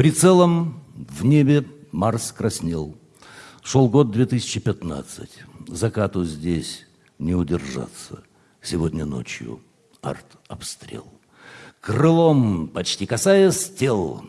Прицелом в небе Марс краснел. Шел год 2015. Закату здесь не удержаться. Сегодня ночью арт-обстрел. Крылом, почти касаясь тел,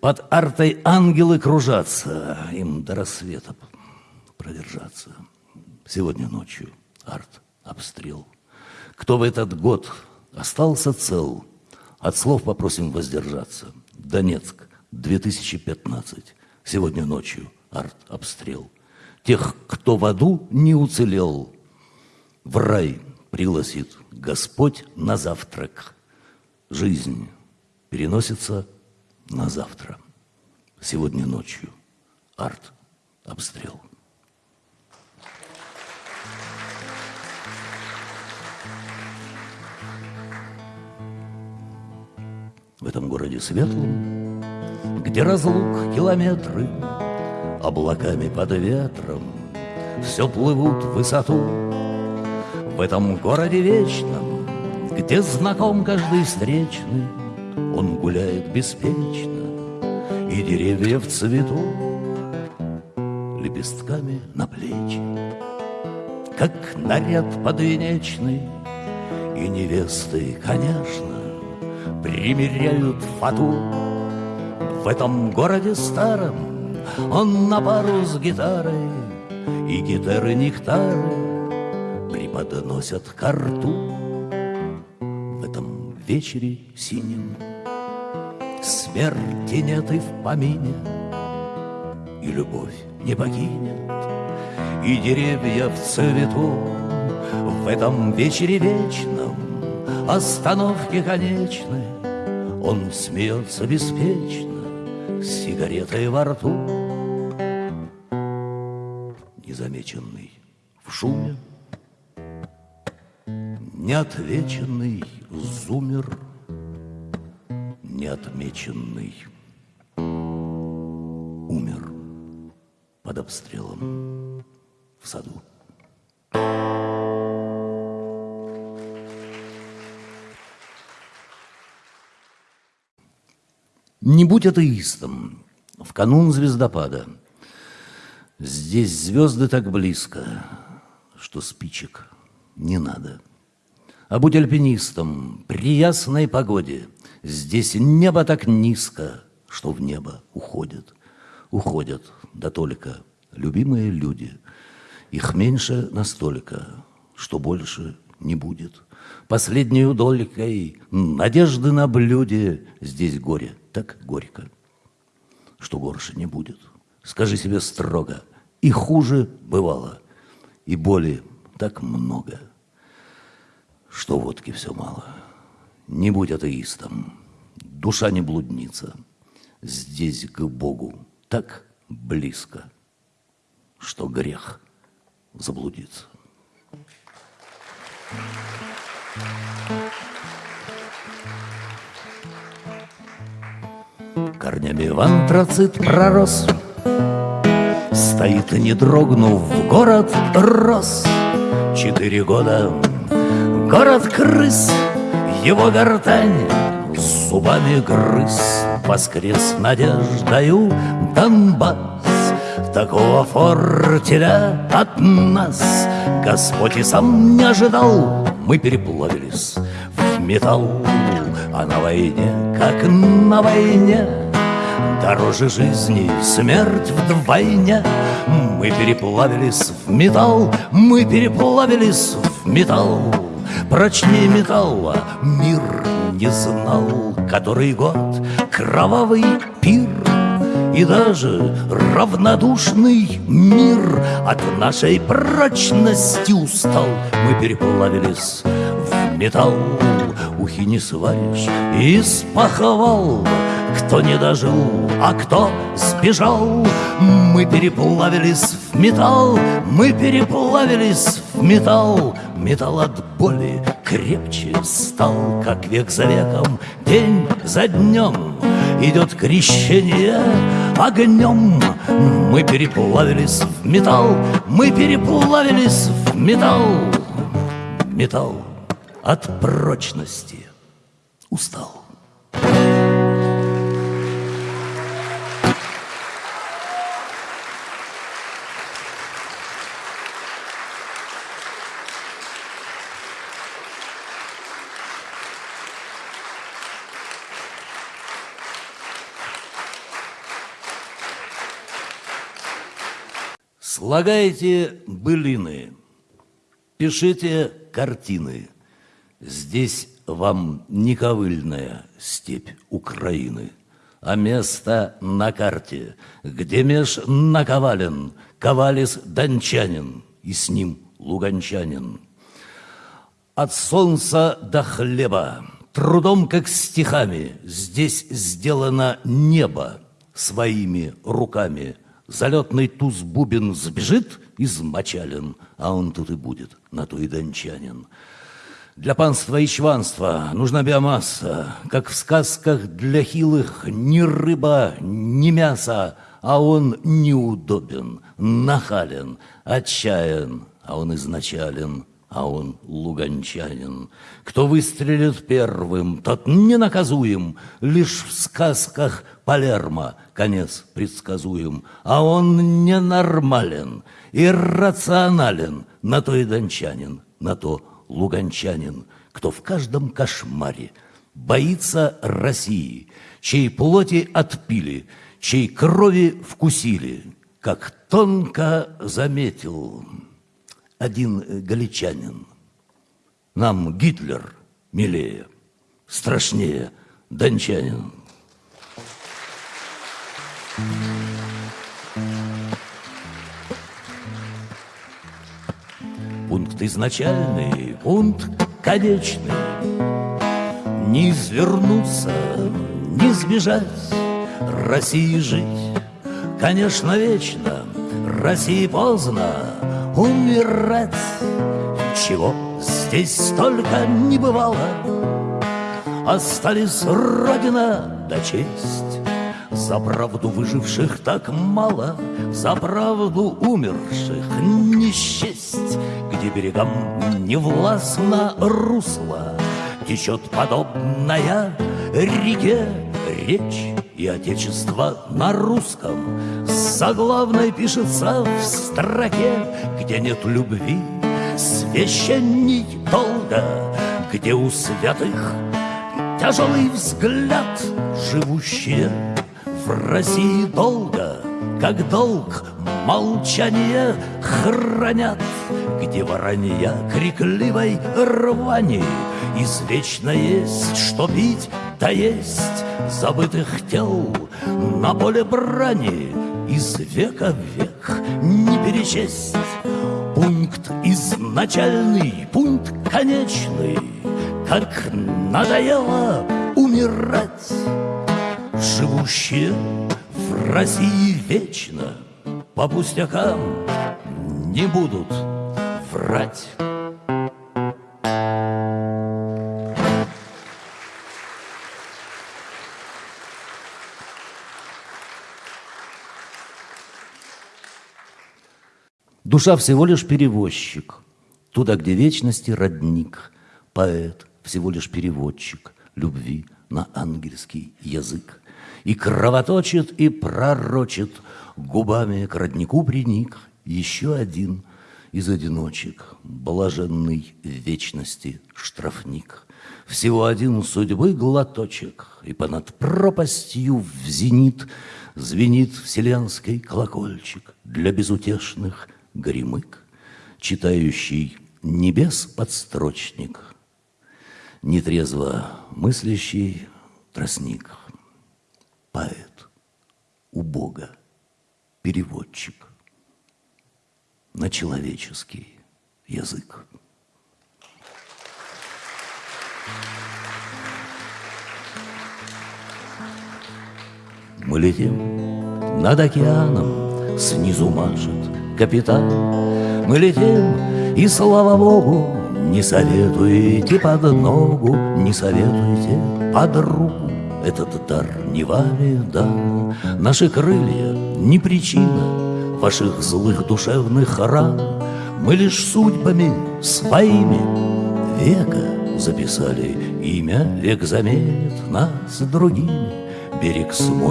под артой ангелы кружатся, им до рассвета продержаться. Сегодня ночью арт-обстрел. Кто в этот год остался цел, от слов попросим воздержаться. Донецк, 2015. Сегодня ночью арт-обстрел. Тех, кто в аду не уцелел, в рай пригласит Господь на завтрак. Жизнь переносится на завтра. Сегодня ночью арт-обстрел. В этом городе светлом, где разлук километры, Облаками под ветром все плывут в высоту. В этом городе вечном, где знаком каждый встречный, Он гуляет беспечно, и деревья в цвету, Лепестками на плечи, как наряд подвенечный, И невесты, конечно, примеряют фату В этом городе старом. Он на пару с гитарой И гитары нектары преподносят карту В этом вечере синем Смерти нет и в помине И любовь не покинет И деревья в цвету. В этом вечере вечном Остановки конечны Он смеется беспечно С сигаретой во рту. Незамеченный в шуме. Неотвеченный зумер. Неотмеченный умер под обстрелом в саду. Не будь атеистом в канун звездопада. Здесь звезды так близко, что спичек не надо. А будь альпинистом при ясной погоде. Здесь небо так низко, что в небо уходят. Уходят, да только любимые люди. Их меньше настолько, что больше не будет. Последнюю долькой надежды на блюде Здесь горе так горько, что горше не будет. Скажи себе строго, и хуже бывало, и боли так много, что водки все мало. Не будь атеистом, душа не блудница, здесь к Богу так близко, что грех заблудиться. Корнями в антрацит пророс Стоит, не дрогнув, город рос. Четыре года город крыс Его гортань зубами грыз. Воскрес надеждою Донбасс Такого фортеля от нас. Господь и сам не ожидал Мы переплавились в металл. А на войне, как на войне Дороже жизни смерть вдвойне. Мы переплавились в металл Мы переплавились в металл. Прочнее металла мир не знал Который год кровавый пир и даже равнодушный мир От нашей прочности устал. Мы переплавились в металл Ухи не сваришь из похвал Кто не дожил, а кто сбежал Мы переплавились в металл Мы переплавились в металл. Металл от боли крепче стал Как век за веком, день за днем Идет крещение огнем Мы переплавились в металл. Мы переплавились в металл. Металл от прочности устал Слагайте былины, пишите картины. Здесь вам не ковыльная степь Украины, а место на карте, где меж наковален ковалис дончанин и с ним луганчанин. От солнца до хлеба, трудом как стихами, здесь сделано небо своими руками. Залетный туз бубен сбежит измочален, а он тут и будет, на то и дончанин. Для панства и чванства нужна биомасса, как в сказках для хилых ни рыба, ни мясо, а он неудобен, нахален, отчаян, а он изначален, а он луганчанин. Кто выстрелит первым, тот ненаказуем, лишь в сказках Палермо конец предсказуем, а он ненормален, иррационален, на то и дончанин, на то луганчанин, кто в каждом кошмаре боится России, чьей плоти отпили, чьей крови вкусили, как тонко заметил один галичанин. Нам Гитлер милее, страшнее дончанин. Пункт изначальный, пункт конечный. Не извернуться, не сбежать, России жить, конечно, вечно, России поздно умирать. Чего здесь столько не бывало, Остались Родина да честь. За правду выживших так мало, За правду умерших не счесть, Где берегам не властно русло, Течет подобная реке речь и отечество на русском. Заглавной пишется в строке, где нет любви, священней долго, где у святых тяжелый взгляд, живущие в России долго, как долг молчание хранят, где воронья крикливой рвани извечно есть, что пить да есть забытых тел на поле брани из века в век не перечесть. Пункт изначальный, пункт конечный, как надоело умирать. Живущие в России вечно по пустякам не будут врать. Душа всего лишь перевозчик, туда, где вечности родник, поэт всего лишь переводчик любви на ангельский язык. И кровоточит, и пророчит, губами к роднику приник еще один из одиночек, блаженный вечности штрафник. Всего один судьбы глоточек, и понад пропастью в зенит звенит вселенский колокольчик для безутешных горемык, читающий небес подстрочник, нетрезво мыслящий тростник, поэт у Бога, переводчик на человеческий язык. Мы летим над океаном, снизу машет капитан. Мы летим, и слава богу, не советуйте под ногу, не советуйте под руку. Этот дар не вами дан, наши крылья не причина ваших злых душевных ран. Мы лишь судьбами своими века записали имя, век заменит нас другими. Берег смой